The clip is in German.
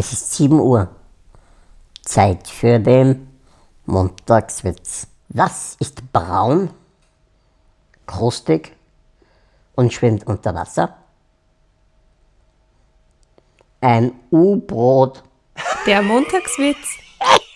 Es ist 7 Uhr. Zeit für den Montagswitz. Was ist braun, krustig und schwimmt unter Wasser? Ein U-Brot. Der Montagswitz.